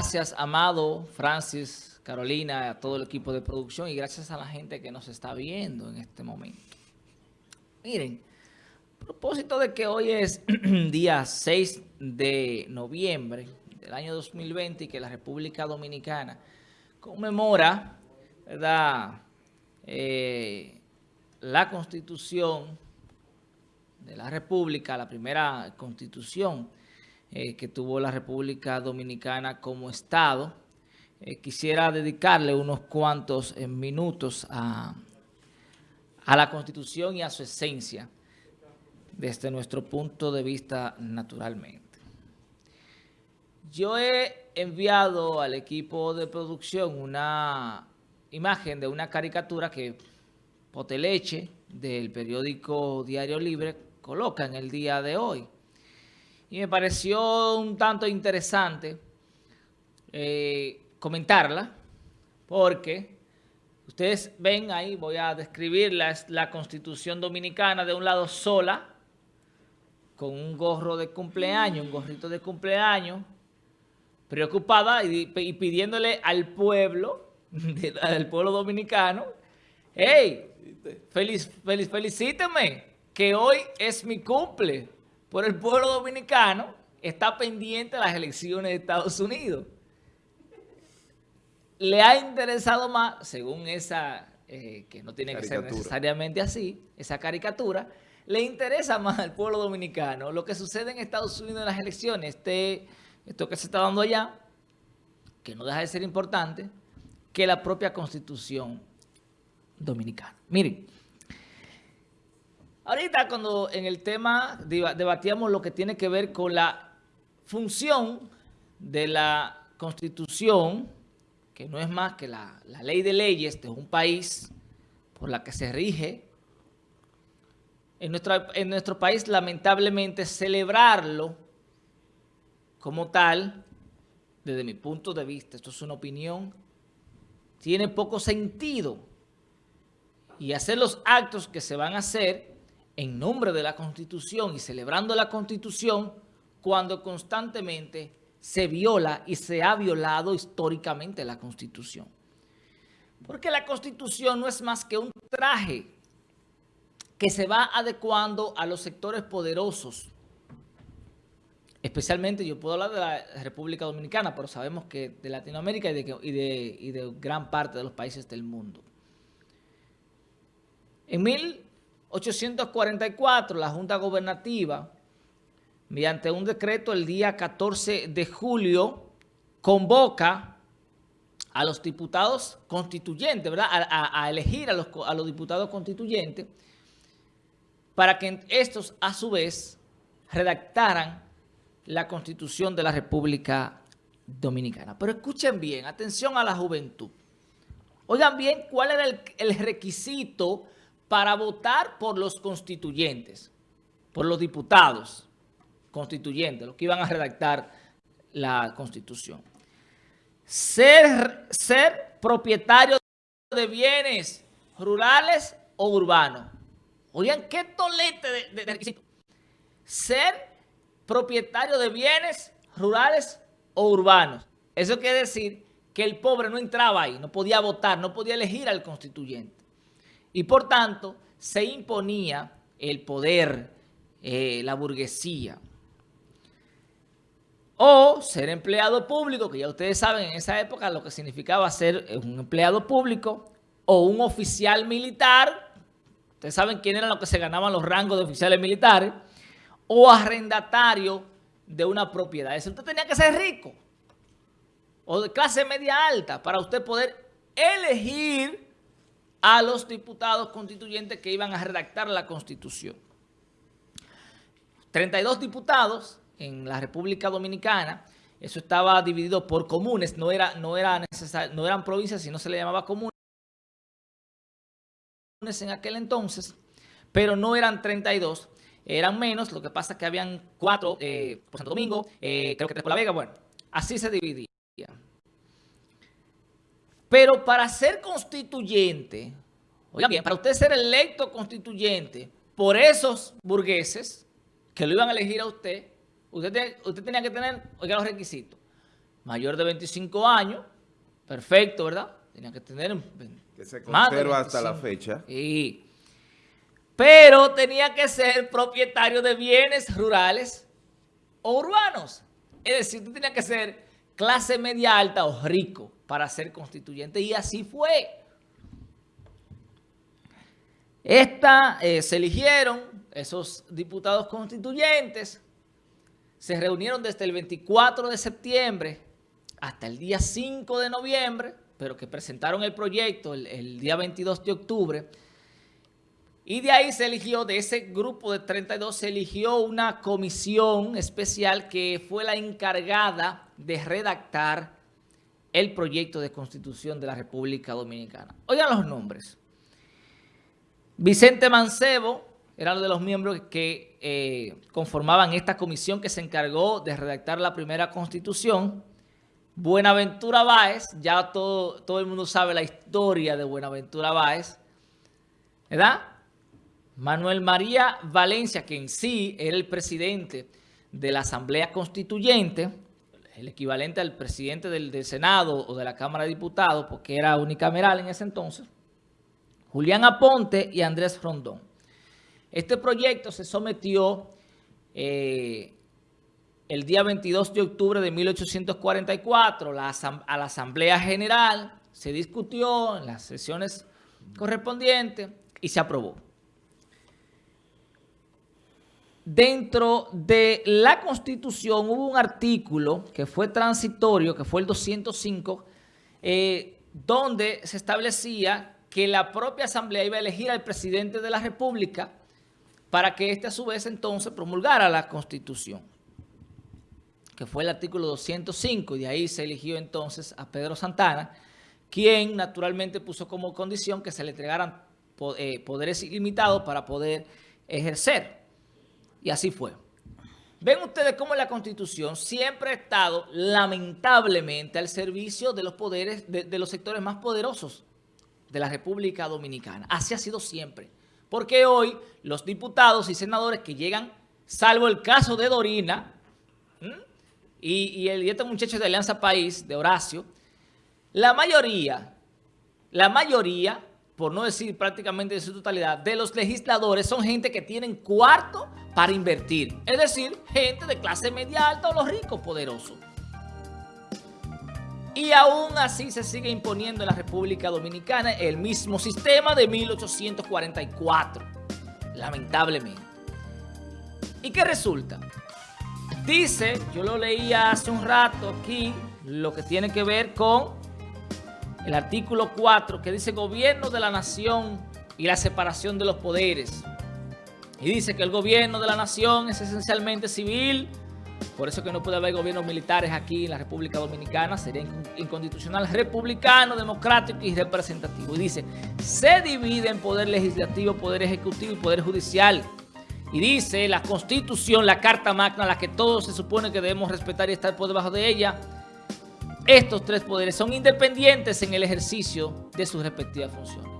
Gracias, Amado, Francis, Carolina, a todo el equipo de producción y gracias a la gente que nos está viendo en este momento. Miren, a propósito de que hoy es día 6 de noviembre del año 2020 y que la República Dominicana conmemora, eh, la Constitución de la República, la primera Constitución eh, que tuvo la República Dominicana como Estado. Eh, quisiera dedicarle unos cuantos eh, minutos a, a la Constitución y a su esencia desde nuestro punto de vista naturalmente. Yo he enviado al equipo de producción una imagen de una caricatura que Poteleche del periódico Diario Libre coloca en el día de hoy y me pareció un tanto interesante eh, comentarla porque ustedes ven ahí, voy a describirla, es la Constitución Dominicana de un lado sola, con un gorro de cumpleaños, un gorrito de cumpleaños, preocupada y, pidiéndole al pueblo, del pueblo dominicano, hey, feliz, feliz, felicíteme, que hoy es mi cumple por el pueblo dominicano está pendiente de las elecciones de Estados Unidos. Le ha interesado más, según esa, eh, que no tiene que ser necesariamente así, esa caricatura, le interesa más al pueblo dominicano lo que sucede en Estados Unidos en las elecciones, este, esto que se está dando allá, que no deja de ser importante, que la propia Constitución dominicana. Miren, Ahorita cuando en el tema debatíamos lo que tiene que ver con la función de la Constitución, que no es más que la, ley de leyes de un país por la que se rige, en, en nuestro país lamentablemente celebrarlo como tal, desde mi punto de vista, esto es una opinión, tiene poco sentido. Y hacer los actos que se van a hacer en nombre de la Constitución y celebrando la Constitución cuando constantemente se viola y se ha violado históricamente la Constitución. Porque la Constitución no es más que un traje que se va adecuando a los sectores poderosos. Especialmente, yo puedo hablar de la República Dominicana, pero sabemos que de Latinoamérica y de, y de gran parte de los países del mundo. En mil 844, la Junta Gobernativa, mediante un decreto el día 14 de julio, convoca a los diputados constituyentes, ¿verdad? A, elegir a los, diputados constituyentes para que estos, a su vez, redactaran la Constitución de la República Dominicana. Pero escuchen bien, atención a la juventud. Oigan bien cuál era el requisito para votar por los constituyentes, por los diputados constituyentes, los que iban a redactar la Constitución. Ser, ser propietario de bienes rurales o urbanos. Oigan, qué tolete de, de, requisito. Ser propietario de bienes rurales o urbanos. Eso quiere decir que el pobre no entraba ahí, no podía votar, no podía elegir al constituyente. Y por tanto, se imponía el poder, eh, la burguesía. O ser empleado público, que ya ustedes saben en esa época lo que significaba ser un empleado público, o un oficial militar, ustedes saben quién eran los que se ganaban los rangos de oficiales militares, o arrendatario de una propiedad. Eso usted tenía que ser rico, o de clase media alta, para usted poder elegir a los diputados constituyentes que iban a redactar la Constitución. 32 diputados en la República Dominicana, eso estaba dividido por comunes, no, era, no, era no eran provincias, sino se le llamaba comunes en aquel entonces, pero no eran 32, eran menos, lo que pasa es que habían cuatro eh, por Santo Domingo, eh, creo que tres por La Vega, bueno, así se dividía. Pero para ser constituyente, oiga bien, para usted ser electo constituyente por esos burgueses que lo iban a elegir a usted, usted, usted tenía que tener, oiga los requisitos, mayor de 25 años, perfecto, ¿verdad? Tenía que tener... Que se conserva hasta la fecha. Sí. Pero tenía que ser propietario de bienes rurales o urbanos. Es decir, tú tenías que ser clase media alta o rico para ser constituyente. Y así fue. Esta, eh, se eligieron esos diputados constituyentes, se reunieron desde el 24 de septiembre hasta el día 5 de noviembre, pero que presentaron el proyecto el, el día 22 de octubre, y de ahí se eligió, de ese grupo de 32, se eligió una comisión especial que fue la encargada de redactar el proyecto de constitución de la República Dominicana. Oigan los nombres. Vicente Mancebo era uno de los miembros que eh, conformaban esta comisión que se encargó de redactar la primera constitución. Buenaventura Báez, ya todo, todo el mundo sabe la historia de Buenaventura Báez, ¿verdad? Manuel María Valencia, que en sí era el presidente de la Asamblea Constituyente, el equivalente al presidente del, Senado o de la Cámara de Diputados, porque era unicameral en ese entonces, Julián Aponte y Andrés Rondón. Este proyecto se sometió eh, el día 22 de octubre de 1844 a la Asamblea General, se discutió en las sesiones correspondientes y se aprobó. Dentro de la Constitución hubo un artículo que fue transitorio, que fue el 205, eh, donde se establecía que la propia Asamblea iba a elegir al presidente de la República para que éste a su vez entonces promulgara la Constitución, que fue el artículo 205, y de ahí se eligió entonces a Pedro Santana, quien naturalmente puso como condición que se le entregaran eh, poderes ilimitados para poder ejercer. Y así fue. Ven ustedes cómo la Constitución siempre ha estado, lamentablemente, al servicio de los poderes, de, los sectores más poderosos de la República Dominicana. Así ha sido siempre. Porque hoy los diputados y senadores que llegan, salvo el caso de Dorina y, el, y este muchacho de Alianza País, de Horacio, la mayoría, la mayoría por no decir prácticamente de su totalidad, de los legisladores son gente que tienen cuarto para invertir. Es decir, gente de clase media alta o los ricos poderosos. Y aún así se sigue imponiendo en la República Dominicana el mismo sistema de 1844. Lamentablemente. ¿Y qué resulta? Dice, yo lo leía hace un rato aquí, lo que tiene que ver con el artículo 4 que dice gobierno de la nación y la separación de los poderes. Y dice que el gobierno de la nación es esencialmente civil, por eso que no puede haber gobiernos militares aquí en la República Dominicana, sería inconstitucional, republicano, democrático y representativo. Y dice, se divide en poder legislativo, poder ejecutivo y poder judicial. Y dice la Constitución, la Carta Magna, la que todos se supone que debemos respetar y estar por debajo de ella, estos tres poderes son independientes en el ejercicio de sus respectivas funciones.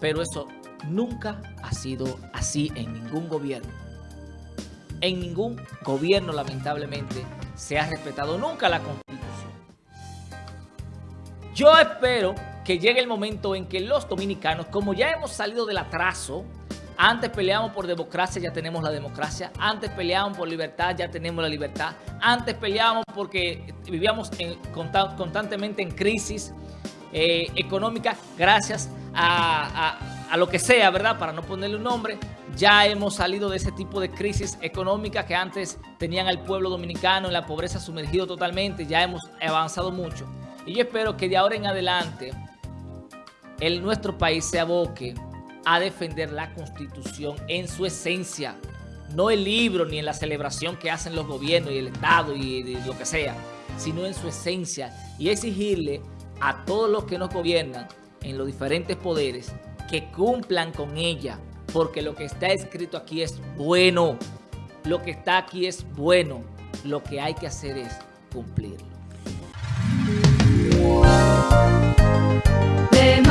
Pero eso nunca ha sido así en ningún gobierno. En ningún gobierno, lamentablemente, se ha respetado nunca la Constitución. Yo espero que llegue el momento en que los dominicanos, como ya hemos salido del atraso, antes peleamos por democracia, ya tenemos la democracia. Antes peleábamos por libertad, ya tenemos la libertad. Antes peleábamos porque vivíamos constantemente en crisis eh, económica gracias a, a, lo que sea, ¿verdad? Para no ponerle un nombre. Ya hemos salido de ese tipo de crisis económica que antes tenían al pueblo dominicano en la pobreza sumergido totalmente. Ya hemos avanzado mucho. Y yo espero que de ahora en adelante el, nuestro país se aboque a defender la Constitución en su esencia, no el libro ni en la celebración que hacen los gobiernos y el Estado y, lo que sea, sino en su esencia y exigirle a todos los que nos gobiernan en los diferentes poderes que cumplan con ella, porque lo que está escrito aquí es bueno, lo que está aquí es bueno, lo que hay que hacer es cumplirlo. De